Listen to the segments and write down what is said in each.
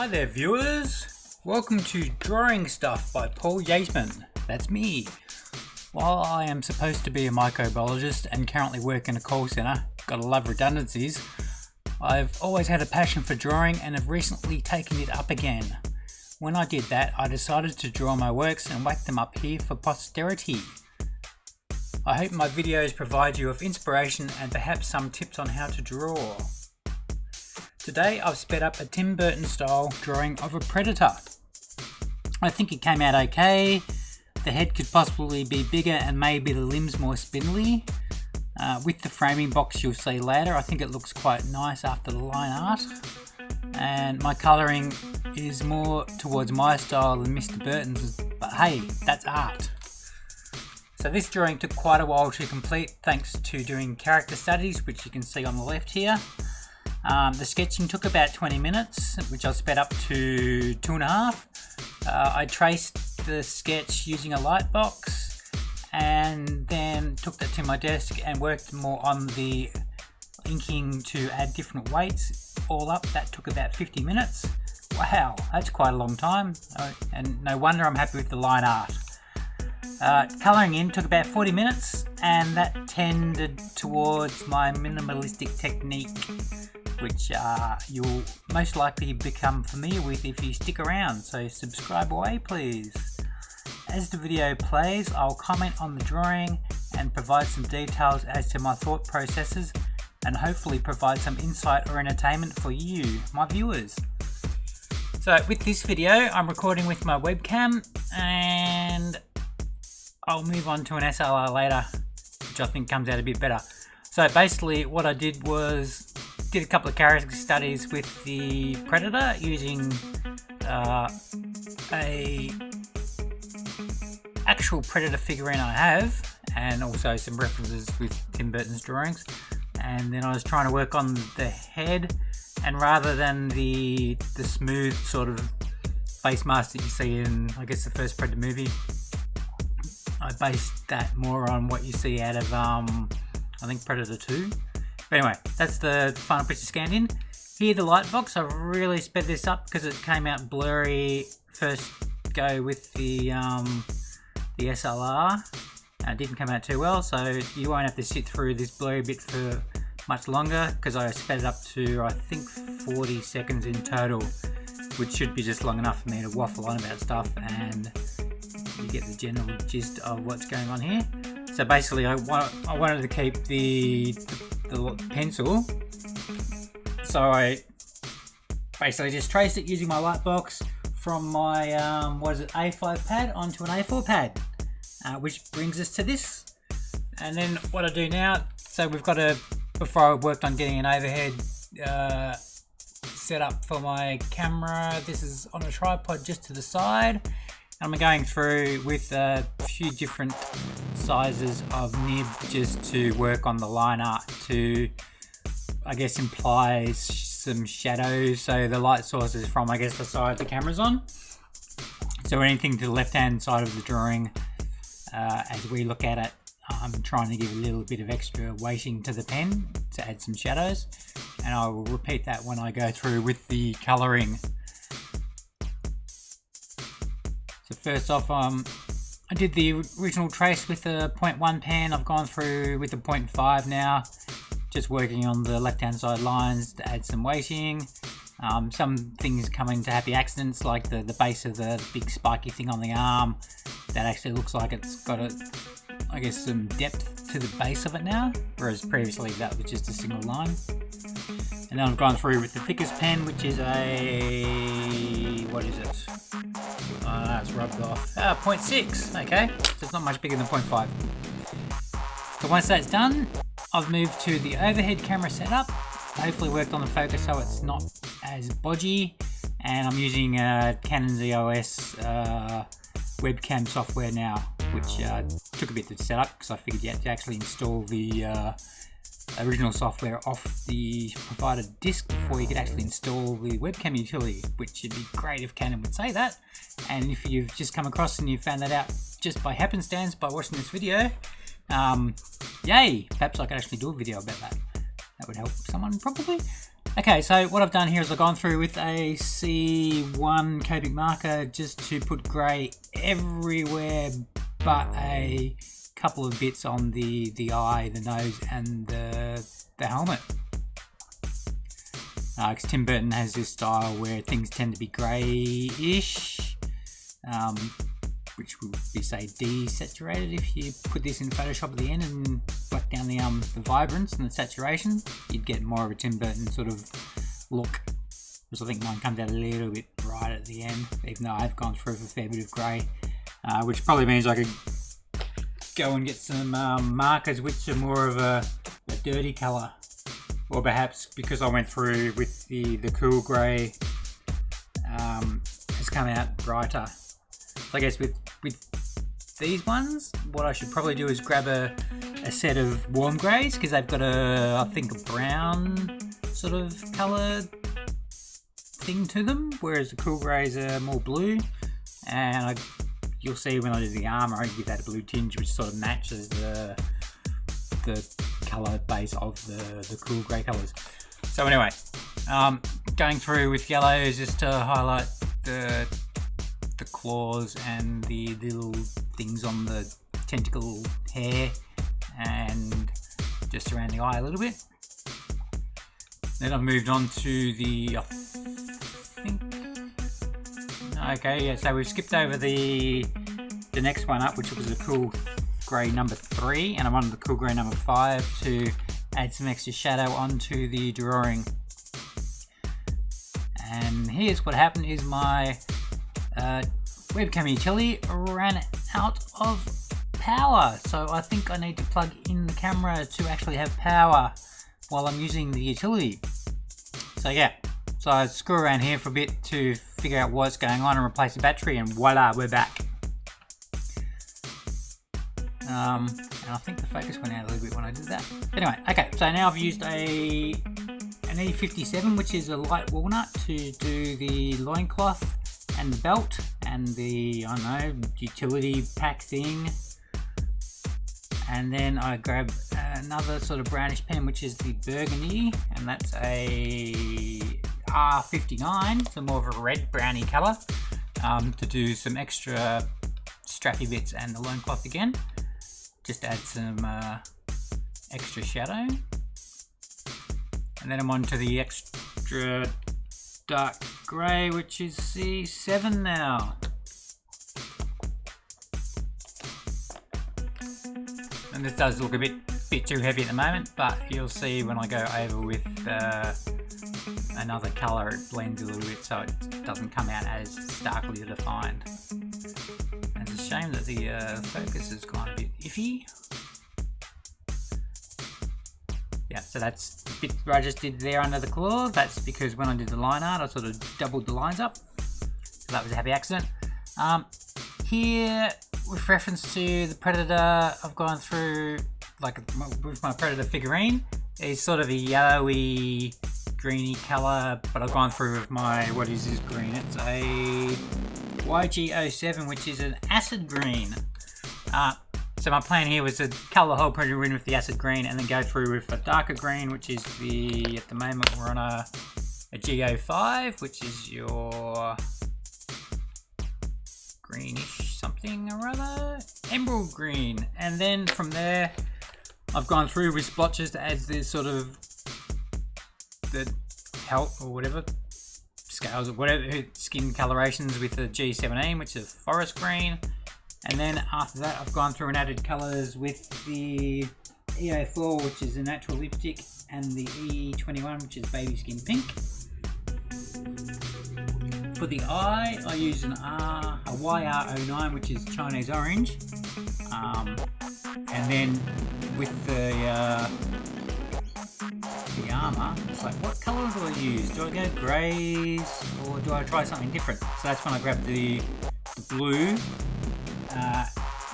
Hi there viewers, welcome to Drawing Stuff by Paul Yateman, that's me. While I am supposed to be a microbiologist and currently work in a call centre, gotta love redundancies, I've always had a passion for drawing and have recently taken it up again. When I did that, I decided to draw my works and whack them up here for posterity. I hope my videos provide you with inspiration and perhaps some tips on how to draw. Today I've sped up a Tim Burton style drawing of a predator. I think it came out okay. The head could possibly be bigger and maybe the limbs more spindly. Uh, with the framing box you'll see later, I think it looks quite nice after the line art. And my colouring is more towards my style than Mr. Burton's, but hey, that's art. So this drawing took quite a while to complete thanks to doing character studies, which you can see on the left here. Um, the sketching took about 20 minutes, which I sped up to two and a half. Uh, I traced the sketch using a light box and then took that to my desk and worked more on the inking to add different weights. All up, that took about 50 minutes. Wow, that's quite a long time. Uh, and no wonder I'm happy with the line art. Uh, colouring in took about 40 minutes and that tended towards my minimalistic technique which uh, you'll most likely become familiar with if you stick around, so subscribe away please. As the video plays, I'll comment on the drawing and provide some details as to my thought processes and hopefully provide some insight or entertainment for you, my viewers. So with this video, I'm recording with my webcam and I'll move on to an SLR later, which I think comes out a bit better. So basically what I did was did a couple of character studies with the Predator using uh, a actual Predator figurine I have and also some references with Tim Burton's drawings. And then I was trying to work on the head and rather than the the smooth sort of face mask that you see in I guess the first Predator movie I based that more on what you see out of um, I think Predator 2 but anyway, that's the final picture scanned in. Here the light box, I've really sped this up because it came out blurry first go with the um, the SLR. it didn't come out too well, so you won't have to sit through this blurry bit for much longer because I sped it up to I think 40 seconds in total, which should be just long enough for me to waffle on about stuff and you get the general gist of what's going on here. So basically I, I wanted to keep the, the the pencil. So I basically just traced it using my light box from my, um, what is it, A5 pad onto an A4 pad. Uh, which brings us to this. And then what I do now, so we've got a, before I worked on getting an overhead uh, set up for my camera, this is on a tripod just to the side. I'm going through with a few different sizes of nib just to work on the line art to, I guess, imply some shadows. So the light source is from, I guess, the side the camera's on. So anything to the left-hand side of the drawing, uh, as we look at it, I'm trying to give a little bit of extra weighting to the pen to add some shadows. And I will repeat that when I go through with the colouring. So first off, um, I did the original trace with the 0.1 pen. I've gone through with the 0.5 now, just working on the left-hand side lines to add some weighting. Um, some things come into happy accidents, like the, the base of the big spiky thing on the arm. That actually looks like it's got a, I guess, some depth to the base of it now, whereas previously that was just a single line. And then I've gone through with the thickest pen, which is a, what is it? Uh, it's rubbed off. Ah, 0.6, okay. So it's not much bigger than 0.5. So once that's done, I've moved to the overhead camera setup. Hopefully worked on the focus so it's not as bodgy. And I'm using uh, Canon EOS uh, webcam software now, which uh, took a bit to set up because I figured you had to actually install the uh, original software off the provided disk before you could actually install the webcam utility, which would be great if Canon would say that. And if you've just come across and you found that out just by happenstance by watching this video, um, yay! Perhaps I could actually do a video about that. That would help someone probably. Okay, so what I've done here is I've gone through with a C1 Copic marker just to put grey everywhere but a couple of bits on the, the eye, the nose and the, the helmet. Because uh, Tim Burton has this style where things tend to be greyish, um, which would be say desaturated if you put this in Photoshop at the end and whack down the um the vibrance and the saturation, you'd get more of a Tim Burton sort of look. Because I think mine comes out a little bit bright at the end, even though I've gone through a fair bit of grey, uh, which probably means I could go and get some um, markers which are more of a, a dirty colour. Or perhaps because I went through with the, the cool grey, um, it's come out brighter. So I guess with, with these ones, what I should probably do is grab a, a set of warm greys because they've got a, I think, a brown sort of colour thing to them, whereas the cool greys are more blue. And I, you'll see when I do the armour, I give that a blue tinge, which sort of matches the the colour base of the, the cool grey colours. So anyway, um, going through with yellows just to highlight the the claws and the little things on the tentacle hair and just around the eye a little bit. Then I've moved on to the, I think, okay, yeah, so we've skipped over the the next one up, which was a cool grey number three, and I wanted the cool grey number five to add some extra shadow onto the drawing. And here's what happened is my uh, webcam utility ran out of power. So I think I need to plug in the camera to actually have power while I'm using the utility. So yeah, so I screw around here for a bit to figure out what's going on and replace the battery and voila, we're back. Um, and I think the focus went out a little bit when I did that. Anyway, okay, so now I've used a an E57, which is a light walnut, to do the loincloth and the belt and the, I don't know, utility pack thing. And then I grab another sort of brownish pen, which is the Burgundy, and that's a R59, so more of a red browny colour, um, to do some extra strappy bits and the loincloth again. Just add some uh, extra shadow. And then I'm on to the extra dark grey, which is C7 now. And this does look a bit bit too heavy at the moment, but you'll see when I go over with uh, another colour it blends a little bit so it doesn't come out as starkly defined. And it's a shame that the uh, focus has gone a bit iffy. Yeah, so that's the bit I just did there under the claw. That's because when I did the line art, I sort of doubled the lines up. So that was a happy accident. Um, here, with reference to the Predator, I've gone through, like with my Predator figurine, it's sort of a yellowy, greeny colour, but I've gone through with my, what is this green? It's a YG07, which is an acid green. Uh, so my plan here was to colour the whole Predator in with the acid green and then go through with a darker green, which is the, at the moment we're on a, a G05, which is your greenish something or other, emerald green. And then from there, I've gone through with splotches to add this sort of the health or whatever scales or whatever skin colorations with the G17, which is forest green. And then after that, I've gone through and added colors with the EA4, which is a natural lipstick, and the E21, which is baby skin pink. For the eye, I use an R, a YR09, which is Chinese orange. Um, and then with the uh, the armor, it's like, what color do I use? Do I go greys or do I try something different? So that's when I grab the, the blue uh,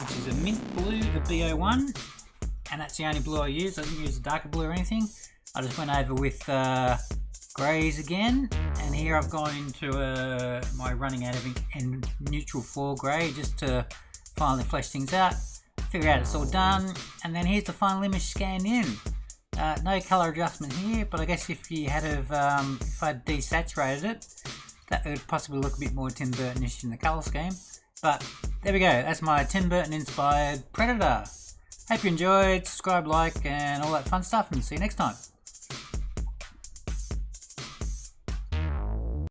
which is a mint blue, the B01, and that's the only blue I use. I didn't use a darker blue or anything. I just went over with uh, greys again, and here I've gone into uh, my running out of neutral 4 grey just to finally flesh things out, figure out it's all done, and then here's the final image scanned in. Uh, no color adjustment here, but I guess if you had have, um, if I desaturated it, that would possibly look a bit more Tim Burton-ish in the color scheme. But there we go, that's my Tim Burton inspired Predator. Hope you enjoyed, subscribe, like, and all that fun stuff, and see you next time.